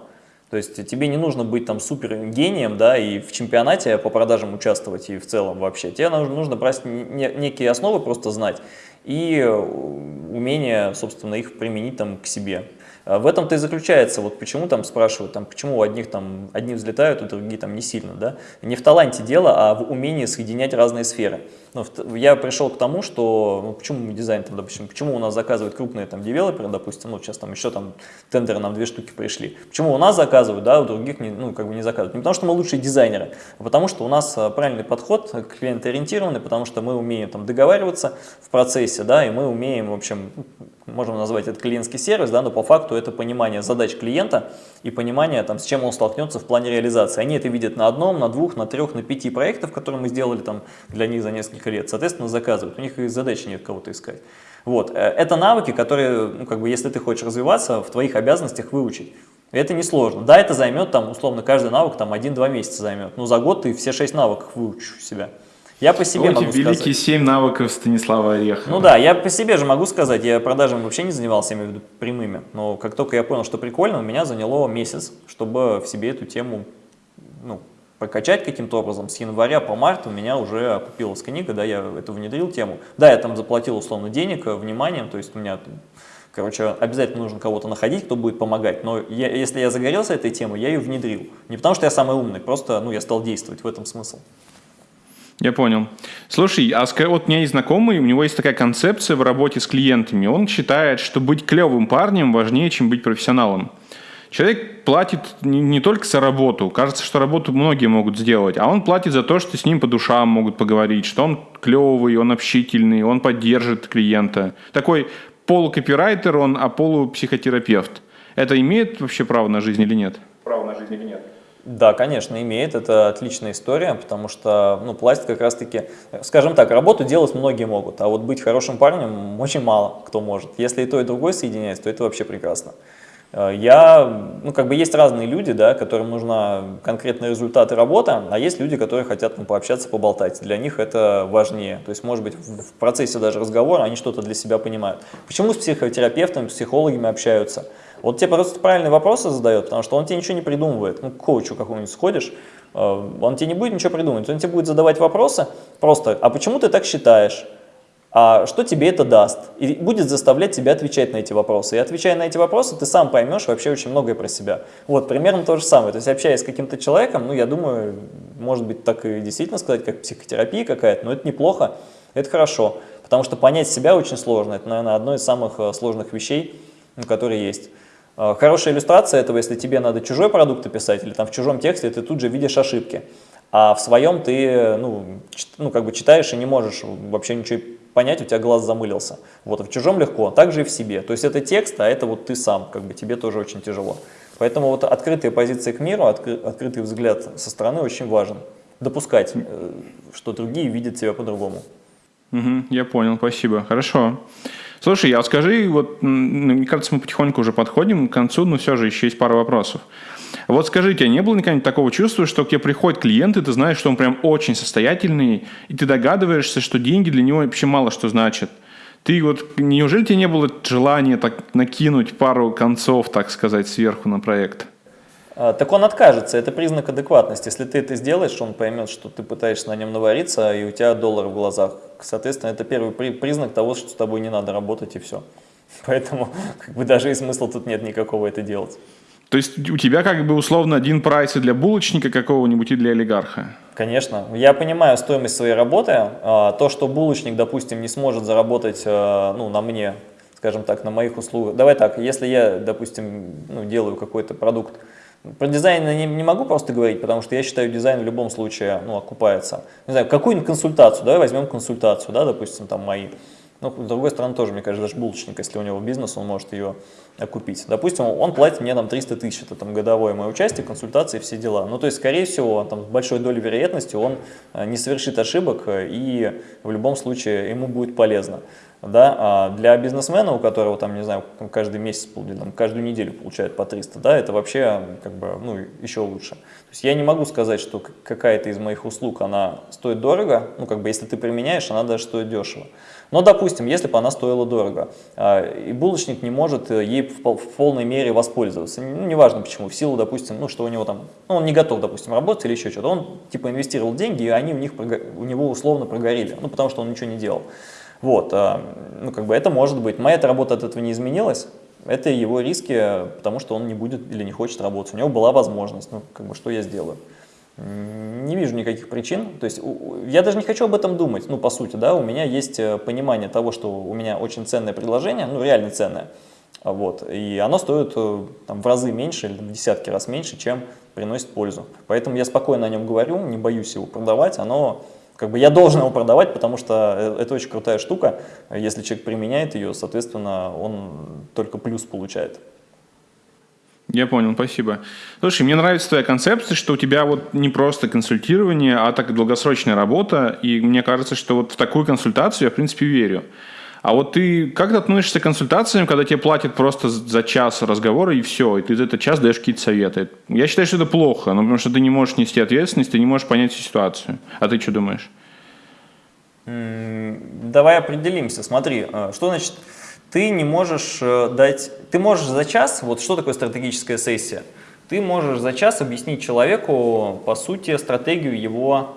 То есть тебе не нужно быть там супер гением, да, и в чемпионате по продажам участвовать, и в целом вообще. Тебе нужно, нужно брать некие основы, просто знать и э, умение, собственно, их применить там к себе. А в этом-то и заключается, вот почему там спрашивают, там, почему у одних там одни взлетают, у других там не сильно, да? Не в таланте дело, а в умении соединять разные сферы. Ну, я пришел к тому, что, ну, почему дизайн, там, допустим, почему у нас заказывают крупные там девелоперы, допустим, ну, сейчас там еще там тендеры нам две штуки пришли. Почему у нас заказывают, да, у других не, ну, как бы не заказывают? Не потому что мы лучшие дизайнеры, а потому что у нас а, правильный подход, клиентоориентированный, потому что мы умеем там договариваться в процессе, да, и мы умеем, в общем, можем назвать это клиентский сервис, да, но по факту это понимание задач клиента и понимание, там, с чем он столкнется в плане реализации. Они это видят на одном, на двух, на трех, на пяти проектах, которые мы сделали там для них за несколько лет. Соответственно, заказывают. У них и задачи нет кого-то искать. Вот. Э, это навыки, которые, ну, как бы, если ты хочешь развиваться, в твоих обязанностях выучить. Это несложно. Да, это займет, там, условно, каждый навык там 1-2 месяца займет. Но за год ты все 6 навыков выучишь у себя. Я по себе вот могу великие сказать. семь навыков Станислава Орехова. Ну да, я по себе же могу сказать, я продажами вообще не занимался, я имею в виду прямыми, но как только я понял, что прикольно, у меня заняло месяц, чтобы в себе эту тему ну, прокачать каким-то образом. С января по март у меня уже окупилась книга, да, я эту внедрил тему. Да, я там заплатил условно денег, э, вниманием, то есть у меня Короче, обязательно нужно кого-то находить, кто будет помогать. Но я, если я загорелся этой темой, я ее внедрил. Не потому что я самый умный, просто ну, я стал действовать, в этом смысл. Я понял. Слушай, а вот у меня есть знакомый, у него есть такая концепция в работе с клиентами. Он считает, что быть клевым парнем важнее, чем быть профессионалом. Человек платит не, только за работу. Кажется, что работу многие могут сделать, а он платит за то, что с ним по душам могут поговорить, что он клевый, он общительный, он поддержит клиента. Такой полукопирайтер он, а полупсихотерапевт. Это имеет вообще право на жизнь или нет? Право на жизнь или нет? Да, конечно, имеет. Это отличная история, потому что ну, пластик как раз-таки, скажем так, работу делать многие могут, а вот быть хорошим парнем очень мало кто может. Если и то, и другое соединяется, то это вообще прекрасно. Э, я, ну, как бы есть разные люди, да, которым нужна конкретный результат и работа, а есть люди, которые хотят ну, пообщаться, поболтать. Для них это важнее. То есть, может быть, в процессе даже разговора они что-то для себя понимают. Почему с психотерапевтами, психологами общаются? Вот тебе просто правильные вопросы задает, потому что он тебе ничего не придумывает. Ну, к коучу какому-нибудь сходишь, э, он тебе не будет ничего придумывать, он тебе будет задавать вопросы просто, а почему ты так считаешь? а что тебе это даст? И будет заставлять тебя отвечать на эти вопросы. И отвечая на эти вопросы, ты сам поймешь вообще очень многое про себя. Вот, примерно то же самое. То есть, общаясь с каким-то человеком, ну, я думаю, может быть, так и действительно сказать, как психотерапия какая-то, но это неплохо, это хорошо. Потому что понять себя очень сложно. Это, наверное, одно из самых э, сложных вещей, которые есть. Э, хорошая иллюстрация этого, если тебе надо чужой продукт описать или там в чужом тексте, ты тут же видишь ошибки. А в своем ты ну, ну, как бы читаешь и не можешь вообще ничего понять, у тебя глаз замылился. Вот, а в чужом легко, также и в себе. То есть это текст, а это вот ты сам, как бы тебе тоже очень тяжело. Поэтому вот открытая позиция к миру, откры, открытый взгляд со стороны очень важен. Допускать, э, что другие видят тебя по-другому. Угу, я понял, спасибо. Хорошо. Слушай, а скажи, вот, мне кажется, мы потихоньку уже подходим к концу, но все же еще есть пара вопросов. Вот скажите, а не было никогда такого чувства, что к тебе приходит клиент, и ты знаешь, что он прям очень состоятельный, и ты догадываешься, что деньги для него вообще мало что значат? Ты вот, неужели тебе не было желания так накинуть пару концов, так сказать, сверху на проект? А, так он откажется, это признак адекватности. Если ты это сделаешь, он поймет, что ты пытаешься на нем навариться, и у тебя доллар в глазах. Соответственно, это первый признак того, что с тобой не надо работать, и все. (laughs) Поэтому как бы даже и смысла тут нет никакого это делать. То есть у тебя как бы условно один прайс и для булочника какого-нибудь, и для олигарха? Конечно. Я понимаю стоимость своей работы. А, то, что булочник, допустим, не сможет заработать а, ну, на мне, скажем так, на моих услугах. Давай так, если я, допустим, ну, делаю какой-то продукт, про дизайн я не, не могу просто говорить, потому что я считаю, дизайн в любом случае ну, окупается. Не знаю, какую-нибудь консультацию, давай возьмем консультацию, да, допустим, там мои. Ну, с другой стороны, тоже, мне кажется, даже булочник, если у него бизнес, он может ее окупить. Допустим, он платит мне там 300 тысяч, это там годовое мое участие, консультации, все дела. Ну, то есть, скорее всего, там, с большой долей вероятности он э, не совершит ошибок, э, и в любом случае ему будет полезно. Да? А для бизнесмена, у которого там, не знаю, каждый месяц, там, каждую неделю получает по 300, да, это вообще как бы, ну, еще лучше. То есть я не могу сказать, что какая-то из моих услуг, она стоит дорого, ну, как бы, если ты применяешь, она даже стоит дешево. Но, допустим, если бы она стоила дорого, а, и булочник не может э, ей в полной мере воспользоваться, ну, неважно почему, в силу, допустим, ну, что у него там, ну, он не готов, допустим, работать или еще что-то, он, типа, инвестировал деньги, и они у, них, у него условно прогорели, ну, потому что он ничего не делал. Вот, а, ну, как бы это может быть. Моя работа от этого не изменилась, это его риски, потому что он не будет или не хочет работать. У него была возможность, ну, как бы, что я сделаю? Не вижу никаких причин, то есть я даже не хочу об этом думать, ну, по сути, да, у меня есть э, понимание того, что у меня очень ценное предложение, ну, реально ценное, вот, и оно стоит э, там, в разы меньше или в десятки раз меньше, чем приносит пользу. Поэтому я спокойно о нем говорю, не боюсь его продавать, оно, как бы я должен его продавать, потому что э, это очень крутая штука, если человек применяет ее, соответственно, он только плюс получает. Я понял, спасибо. Слушай, мне нравится твоя концепция, что у тебя вот не просто консультирование, а так долгосрочная работа, и мне кажется, что вот в такую консультацию я, в принципе, верю. А вот ты как ты относишься к консультациям, когда тебе платят просто за час разговора и все, и ты за этот час даешь какие-то советы? Я считаю, что это плохо, но потому что ты не можешь нести ответственность, ты не можешь понять всю ситуацию. А ты что думаешь? Давай определимся. Смотри, э, что значит ты не можешь э, дать, ты можешь за час, вот что такое стратегическая сессия? Ты можешь за час объяснить человеку, по сути, стратегию его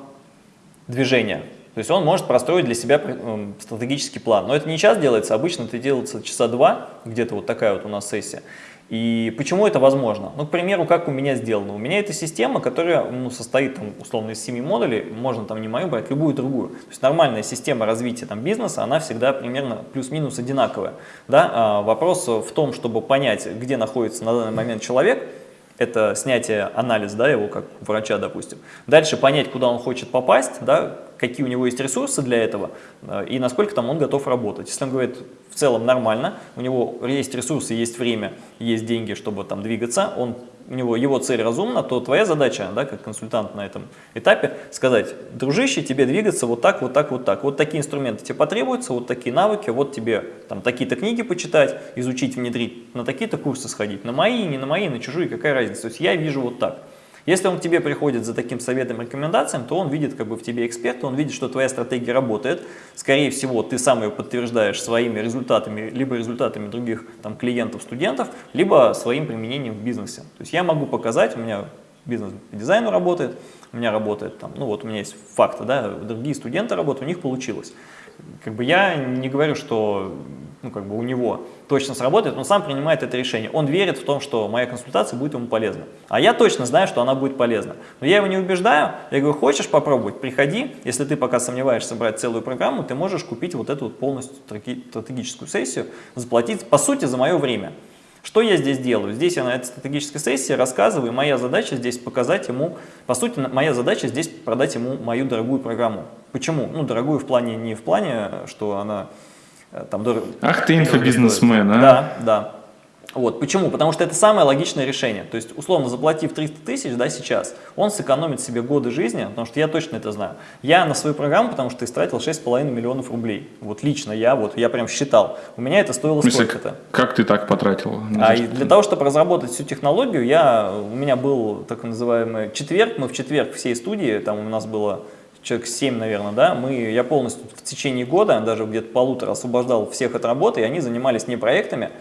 движения. То есть он может простроить для себя э, стратегический план. Но это не час делается, обычно это делается часа два, где-то вот такая вот у нас сессия. И почему это возможно? Ну, к примеру, как у меня сделано. У меня это система, которая ну, состоит там, условно из 7 модулей, можно там не мою брать, любую другую. То есть нормальная система развития там, бизнеса, она всегда примерно плюс-минус одинаковая. Да? А вопрос в том, чтобы понять, где находится на данный момент человек, это снятие анализ, да, его как врача, допустим. Дальше понять, куда он хочет попасть, да, какие у него есть ресурсы для этого э, и насколько там он готов работать. Если он говорит в целом нормально, у него есть ресурсы, есть время, есть деньги, чтобы там двигаться, он у него его цель разумна, то твоя задача, да, как консультант на этом этапе, сказать, дружище, тебе двигаться вот так, вот так, вот так. Вот такие инструменты тебе потребуются, вот такие навыки, вот тебе там такие-то книги почитать, изучить, внедрить, на такие-то курсы сходить, на мои, не на мои, на чужие, какая разница. То есть я вижу вот так. Если он к тебе приходит за таким советом, рекомендациям, то он видит как бы в тебе эксперта, он видит, что твоя стратегия работает. Скорее всего, ты сам ее подтверждаешь своими результатами, либо результатами других там, клиентов, студентов, либо своим применением в бизнесе. То есть я могу показать, у меня бизнес по дизайну работает, у меня работает там, ну вот у меня есть факты, да, другие студенты работают, у них получилось. Как бы я не говорю, что ну, как бы у него точно сработает, он сам принимает это решение. Он верит в том, что моя консультация будет ему полезна. А я точно знаю, что она будет полезна. Но я его не убеждаю, я говорю, хочешь попробовать, приходи. Если ты пока сомневаешься брать целую программу, ты можешь купить вот эту вот полностью стратегическую сессию, заплатить, по сути, за мое время. Что я здесь делаю? Здесь я на этой стратегической сессии рассказываю, моя задача здесь показать ему, по сути, моя задача здесь продать ему мою дорогую программу. Почему? Ну, дорогую в плане, не в плане, что она там дорого. Ах ты инфобизнесмен, а? Да, да. Вот. Почему? Потому что это самое логичное решение. То есть, условно, заплатив 300 тысяч да, сейчас, он сэкономит себе годы жизни, потому что я точно это знаю. Я на свою программу, потому что истратил 6,5 миллионов рублей. Вот лично я, вот я прям считал. У меня это стоило сколько-то. Как ты так потратил? А и для того, чтобы разработать всю технологию, я, у меня был так называемый четверг. Мы в четверг всей студии, там у нас было человек 7, наверное, да, мы, я полностью в течение года, даже где-то полутора, освобождал всех от работы, и они занимались не проектами,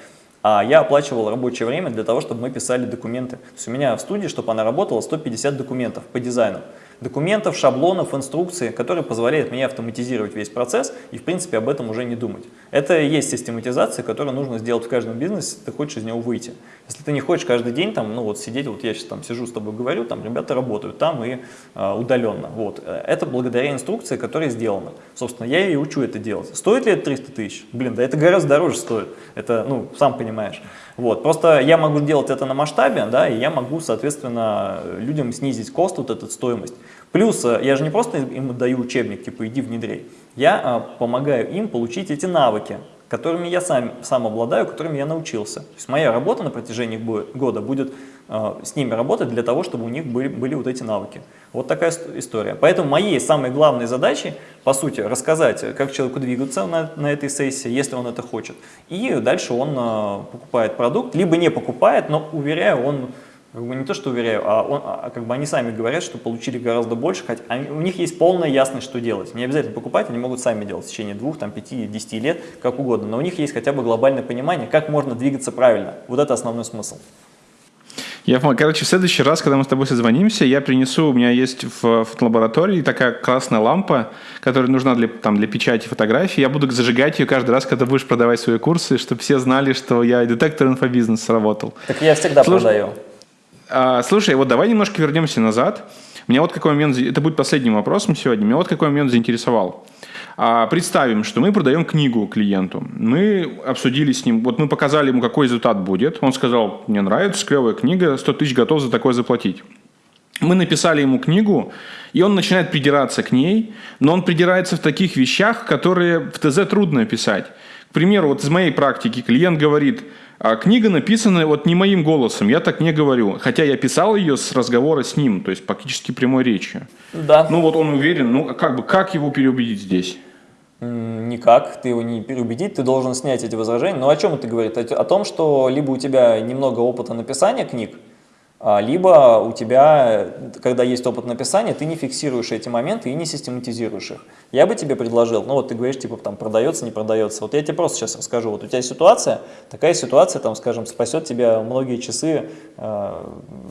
а я оплачивал рабочее время для того, чтобы мы писали документы. То есть у меня в студии, чтобы она работала, 150 документов по дизайну документов, шаблонов, инструкций, которые позволяют мне автоматизировать весь процесс и, в принципе, об этом уже не думать. Это и есть систематизация, которую нужно сделать в каждом бизнесе, ты хочешь из него выйти. Если ты не хочешь каждый день там, ну вот сидеть, вот я сейчас там сижу с тобой говорю, там ребята работают там и э, удаленно. Вот. Это благодаря инструкции, которая сделана. Собственно, я и учу это делать. Стоит ли это 300 тысяч? Блин, да это гораздо дороже стоит. Это, ну, сам понимаешь. Вот. Просто я могу делать это на масштабе, да, и я могу, соответственно, людям снизить кост, вот эту стоимость. Плюс э, я же не просто им даю учебник, типа иди внедрей, я а, помогаю им получить эти навыки, которыми я сам, сам обладаю, которыми я научился. То есть моя работа на протяжении года будет э, с ними работать для того, чтобы у них были, были вот эти навыки. Вот такая история. Поэтому моей самой главной задачей, по сути, рассказать, как человеку двигаться на, на этой сессии, если он это хочет. И дальше он э, покупает продукт, либо не покупает, но, уверяю, он как бы не то, что уверяю, а, он, а как бы они сами говорят, что получили гораздо больше, хотя они, у них есть полная ясность, что делать. Не обязательно покупать, они могут сами делать в течение двух, там, пяти, десяти лет, как угодно. Но у них есть хотя бы глобальное понимание, как можно двигаться правильно. Вот это основной смысл. Я, короче, в следующий раз, когда мы с тобой созвонимся, я принесу, у меня есть в фотолаборатории такая красная лампа, которая нужна для, там, для печати фотографий. Я буду зажигать ее каждый раз, когда будешь продавать свои курсы, чтобы все знали, что я детектор инфобизнес работал. Так я всегда Слушай, продаю. А, слушай, вот давай немножко вернемся назад. Меня вот какой момент, это будет последним вопросом сегодня, меня вот какой момент заинтересовал. А, представим, что мы продаем книгу клиенту. Мы обсудили с ним, вот мы показали ему, какой результат будет. Он сказал, мне нравится, клевая книга, 100 тысяч готов за такое заплатить. Мы написали ему книгу, и он начинает придираться к ней, но он придирается в таких вещах, которые в ТЗ трудно писать. К примеру, вот из моей практики клиент говорит – а книга написана вот не моим голосом, я так не говорю. Хотя я писал ее с разговора с ним, то есть практически прямой речью. Да. Ну вот он уверен, ну как бы, как его переубедить здесь? Никак, ты его не переубедить, ты должен снять эти возражения. Но о чем это говорит? О том, что либо у тебя немного опыта написания книг, а, либо у тебя, когда есть опыт написания, ты не фиксируешь эти моменты и не систематизируешь их. Я бы тебе предложил, ну вот ты говоришь, типа, там, продается, не продается. Вот я тебе просто сейчас расскажу. Вот у тебя ситуация, такая ситуация, там, скажем, спасет тебя многие часы э,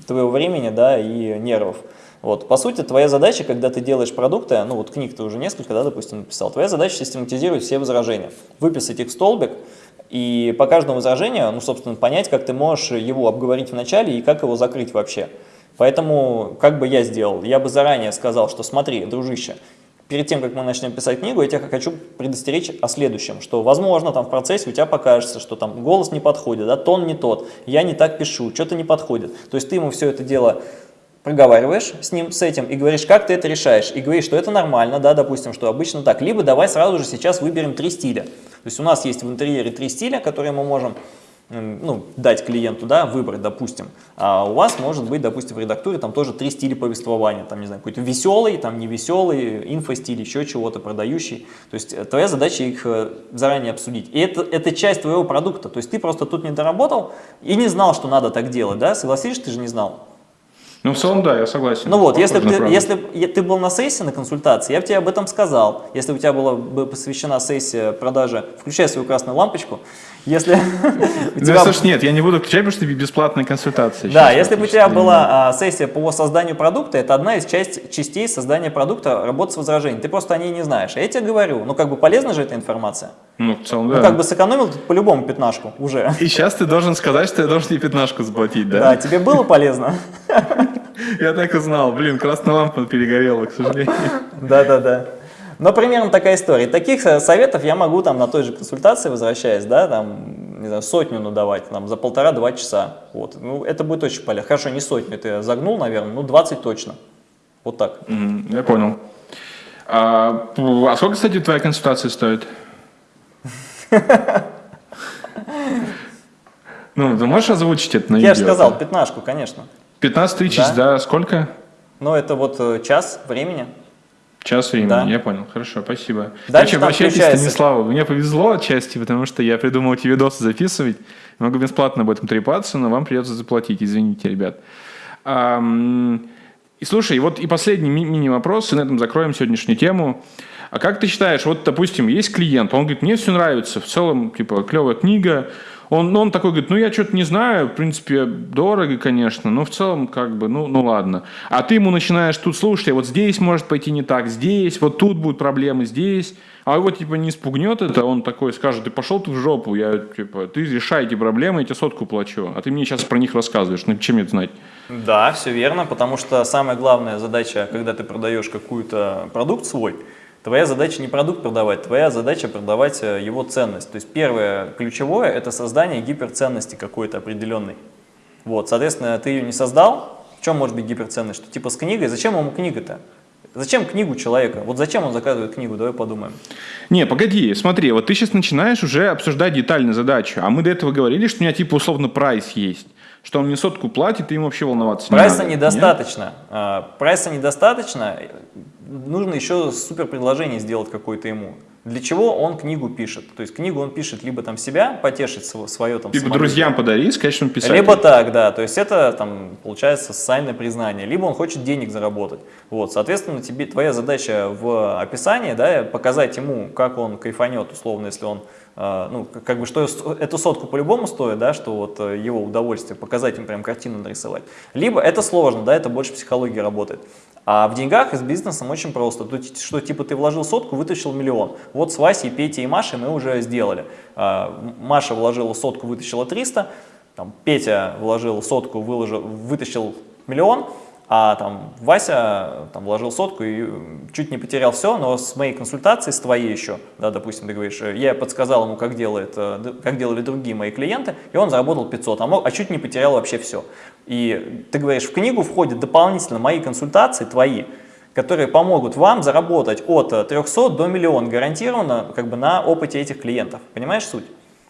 твоего времени, да, и нервов. Вот, по сути, твоя задача, когда ты делаешь продукты, ну вот книг ты уже несколько, да, допустим, написал, твоя задача систематизировать все возражения, выписать их в столбик, и по каждому возражению, ну, собственно, понять, как ты можешь его обговорить в начале и как его закрыть вообще. Поэтому, как бы я сделал? Я бы заранее сказал, что смотри, дружище, перед тем, как мы начнем писать книгу, я тебя хочу предостеречь о следующем, что, возможно, там в процессе у тебя покажется, что там голос не подходит, да, тон не тот, я не так пишу, что-то не подходит. То есть ты ему все это дело проговариваешь с ним, с этим, и говоришь, как ты это решаешь, и говоришь, что это нормально, да, допустим, что обычно так. Либо давай сразу же сейчас выберем три стиля. То есть у нас есть в интерьере три стиля, которые мы можем ну, дать клиенту, да, выбрать, допустим, а у вас может быть, допустим, в редактуре там тоже три стиля повествования, там, не знаю, какой-то веселый, там, невеселый, инфостиль, еще чего-то, продающий. То есть э, твоя задача их э, заранее обсудить. И это, это часть твоего продукта. То есть ты просто тут не доработал и не знал, что надо так делать, да, согласишься, ты же не знал. Ну, в целом, да, я согласен. Ну вот, если бы ты, если ты был на сессии, на консультации, я бы тебе об этом сказал. Если у тебя была бы посвящена сессия продажи, включай свою красную лампочку, если (laughs) у тебя... слушай, нет, я не буду включать, потому что бесплатная консультация. Да, если бы у тебя была а, сессия по созданию продукта, это одна из частей создания продукта, работа с возражением. Ты просто о ней не знаешь. А я тебе говорю, ну как бы полезна же эта информация? Ну, в целом, да. Ну, как бы сэкономил по-любому пятнашку уже. И сейчас ты должен сказать, что я должен тебе пятнашку заплатить, да? Да, тебе было полезно? (laughs) Я так и знал. Блин, красная лампа перегорела, к сожалению. Да-да-да. Но примерно такая история. Таких э, советов я могу там на той же консультации, возвращаясь, да, там, не знаю, сотню надавать, там, за полтора-два часа. Вот. Ну, это будет очень полезно. Хорошо, не сотню, я загнул, наверное, ну, 20 точно. Вот так. Mm, я понял. А, а сколько, кстати, твоя консультация стоит? (laughs) Ну, ты можешь озвучить это на Я же сказал, пятнашку, конечно. 15 тысяч да. сколько? Ну, это вот э, час времени. Час времени, да. я понял. Хорошо, спасибо. Дальше Короче, обращайтесь, Станиславу. Мне повезло отчасти, потому что я придумал эти видосы записывать. Могу бесплатно об этом трепаться, но вам придется заплатить. Извините, ребят. И слушай, вот и последний ми- мини-вопрос, и на этом закроем сегодняшнюю тему. А как ты считаешь, вот, допустим, есть клиент, он говорит, мне все нравится, в целом, типа, клевая книга, он, он такой говорит, ну я что-то не знаю, в принципе, дорого, конечно, но в целом как бы, ну, ну ладно. А ты ему начинаешь тут слушать, вот здесь может пойти не так, здесь, вот тут будут проблемы, здесь. А его типа не спугнет это, он такой скажет, ты пошел ты в жопу, я типа, ты решай эти проблемы, я тебе сотку плачу, а ты мне сейчас про них рассказываешь, ну чем это знать? Да, все верно, потому что самая главная задача, когда ты продаешь какую-то продукт свой, Твоя задача не продукт продавать, твоя задача продавать э, его ценность. То есть первое ключевое – это создание гиперценности какой-то определенной. Вот, соответственно, ты ее не создал, в чем может быть гиперценность? Что типа с книгой, зачем ему книга-то? Зачем книгу человека? Вот зачем он заказывает книгу? Давай подумаем. Не, погоди, смотри, вот ты сейчас начинаешь уже обсуждать детально задачу, а мы до этого говорили, что у меня типа условно прайс есть что он мне сотку платит, и им вообще волноваться Прайса не надо. недостаточно. Нет? А, прайса недостаточно, нужно еще супер предложение сделать какое-то ему. Для чего он книгу пишет? То есть книгу он пишет либо там себя, потешить свое там... Либо друзьям подарить, он писатель. Либо так, да. То есть это там получается социальное признание. Либо он хочет денег заработать. Вот, соответственно, тебе, твоя задача в описании, да, показать ему, как он кайфанет, условно, если он а, ну, как бы, что эту сотку по-любому стоит, да, что вот э, его удовольствие, показать им прям картину нарисовать. Либо это сложно, да, это больше психологии работает. А в деньгах и с бизнесом очень просто. Тут, что типа ты вложил сотку, вытащил миллион. Вот с Васей, Петей и Машей мы уже сделали. А, Маша вложила сотку, вытащила 300. Там, Петя вложил сотку, выложил, вытащил миллион а там Вася там, вложил сотку и чуть не потерял все, но с моей консультацией, с твоей еще, да, допустим, ты говоришь, я подсказал ему, как, делает, э, как делали другие мои клиенты, и он заработал 500, а, мог, а чуть не потерял вообще все. И ты говоришь, в книгу входят дополнительно мои консультации, твои, которые помогут вам заработать от 300 до миллиона гарантированно как бы, на опыте этих клиентов. Понимаешь суть?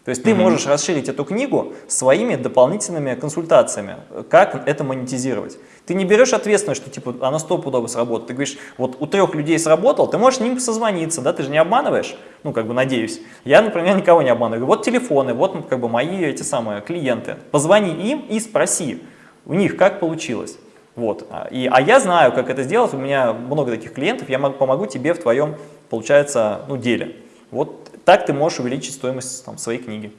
То есть ты mm -hmm. можешь расширить эту книгу своими дополнительными консультациями, как это монетизировать. Ты не берешь ответственность, что типа оно стопудово сработает. Ты говоришь, вот у трех людей сработал, ты можешь с ним созвониться, да, ты же не обманываешь, ну как бы надеюсь. Я, например, никого не обманываю. Вот телефоны, вот как бы мои эти самые клиенты. Позвони им и спроси у них, как получилось. Вот. И, а я знаю, как это сделать, у меня много таких клиентов, я могу, помогу тебе в твоем, получается, ну, деле. Вот так ты можешь увеличить стоимость там, своей книги.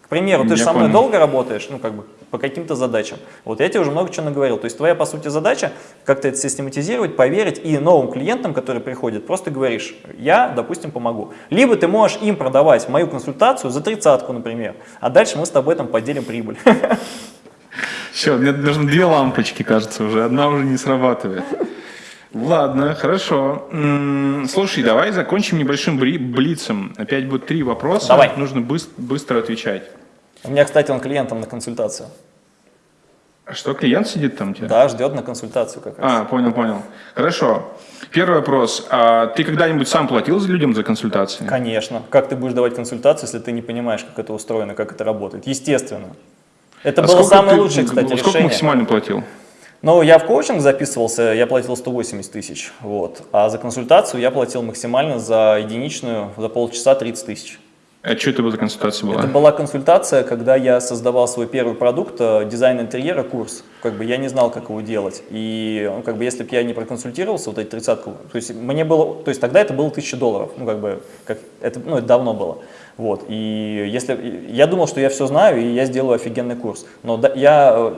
К примеру, ты же со мной долго работаешь, ну как бы по каким-то задачам. Вот я тебе уже много чего наговорил. То есть твоя, по сути, задача как-то это систематизировать, поверить и новым клиентам, которые приходят, просто говоришь, я, допустим, помогу. Либо ты можешь им продавать мою консультацию за тридцатку, например, а дальше мы с тобой там поделим прибыль. Все, мне нужно две лампочки, кажется, уже. Одна уже не срабатывает. Ладно, хорошо. Слушай, давай закончим небольшим блицем. Опять будет три вопроса. Давай. Нужно быстро, отвечать. У меня, кстати, он клиентом на консультацию. А что, клиент сидит там тебя? Да, ждет на консультацию как раз. А, понял, понял. Хорошо. Первый вопрос. А ты когда-нибудь сам платил людям за консультации? Конечно. Как ты будешь давать консультацию, если ты не понимаешь, как это устроено, как это работает? Естественно. Это А было сколько самое ты- лучшее, кстати, Сколько решение. максимально платил? Ну, я в коучинг записывался, я платил 180 тысяч, вот. А за консультацию я платил максимально за единичную, за полчаса 30 тысяч. А что это была за консультация была? Это была консультация, когда я создавал свой первый продукт, э, дизайн интерьера, курс. Как бы я не знал, как его делать. И ну, как бы если бы я не проконсультировался, вот эти тридцатку, то есть мне было, то есть тогда это было 1000 долларов, ну как бы, как, это, ну это давно было. Вот, и если, я думал, что я все знаю, и я сделаю офигенный курс. Но да- я э,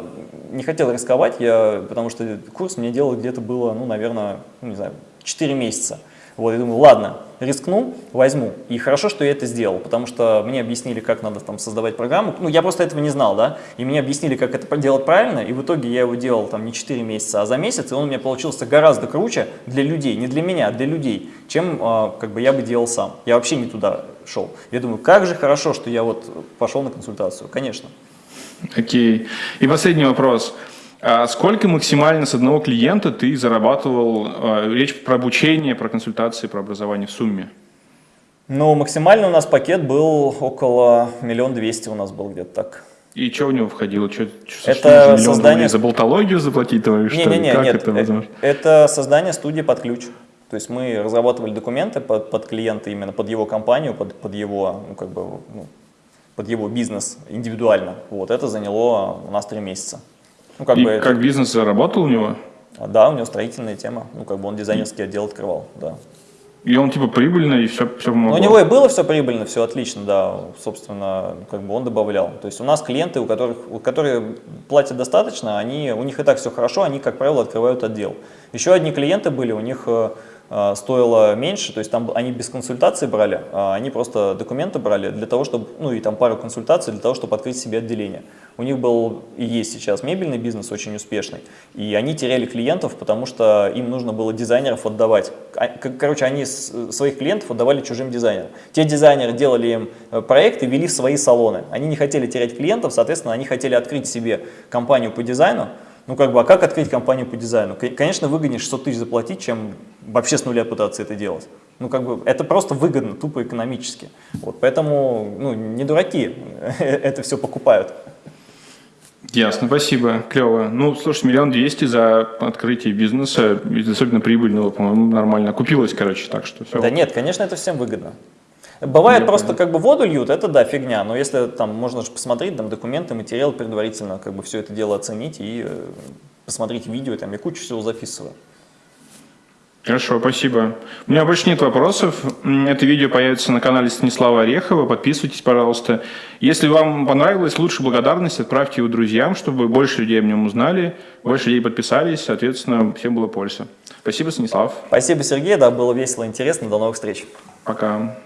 не хотел рисковать, я, потому что курс мне делал где-то было, ну, наверное, ну, не знаю, 4 месяца. Вот, я думаю, ладно, рискну, возьму. И хорошо, что я это сделал, потому что мне объяснили, как надо там создавать программу. Ну, я просто этого не знал, да, и мне объяснили, как это делать правильно, и в итоге я его делал там не 4 месяца, а за месяц, и он у меня получился гораздо круче для людей, не для меня, а для людей, чем а, как бы я бы делал сам. Я вообще не туда шел. Я думаю, как же хорошо, что я вот пошел на консультацию, конечно. Окей. И последний вопрос. А сколько максимально с одного клиента ты зарабатывал? а, Речь про обучение, про консультации, про образование в сумме. Ну, максимально у нас пакет был около миллион двести у нас был где-то так. И что в него входило? Что, Это создание- За болтологию заплатить твою, что ли? Не-не-не, Как нет, это э, возможно? это создание студии под ключ. То есть мы разрабатывали документы под, под клиента, именно под его компанию, под, под его, ну, как бы, ну, под его бизнес индивидуально. Вот, это заняло у нас три месяца. Ну, как И бы, это- как бизнес заработал у него? да, у него строительная тема, ну, как бы он дизайнерский отдел открывал, да. И он типа прибыльный, и все, все помогло? у него и было все прибыльно, все отлично, да, собственно, как бы он добавлял. То есть у нас клиенты, у которых, у которые платят достаточно, они, у них и так все хорошо, они, как правило, открывают отдел. Еще одни клиенты были, у них э, стоило меньше, то есть там они без консультации брали, а они просто документы брали для того, чтобы, ну и там пару консультаций для того, чтобы открыть себе отделение. У них был и есть сейчас мебельный бизнес очень успешный, и они теряли клиентов, потому что им нужно было дизайнеров отдавать. А, Короче, они своих клиентов отдавали чужим дизайнерам. Те дизайнеры делали им э, проекты, вели в свои салоны. Они не хотели терять клиентов, соответственно, они хотели открыть себе компанию по дизайну. Ну, как бы, а как открыть компанию по дизайну? Конечно, выгоднее 600 тысяч заплатить, чем вообще с нуля пытаться это делать. Ну, как бы, это просто выгодно, тупо экономически. Вот, поэтому, ну, не дураки (laughs) это все покупают. Ясно, спасибо, клево. Ну, слушай, миллион двести за открытие бизнеса, особенно прибыльного, по-моему, нормально. Купилось, короче, так что все. Да нет, конечно, это всем выгодно. Бывает Я просто понял. как бы воду льют, это да, фигня, но если там можно же посмотреть там документы, материал предварительно, как бы все это дело оценить и э, посмотреть видео, там я кучу всего записываю. Хорошо, спасибо. У меня больше нет вопросов. Это видео появится на канале Станислава Орехова. Подписывайтесь, пожалуйста. Если вам понравилось, лучше благодарность отправьте его друзьям, чтобы больше людей о нем узнали, больше людей подписались, соответственно, всем было польза. Спасибо, Станислав. Спасибо, Сергей, да, было весело, интересно, до новых встреч. Пока.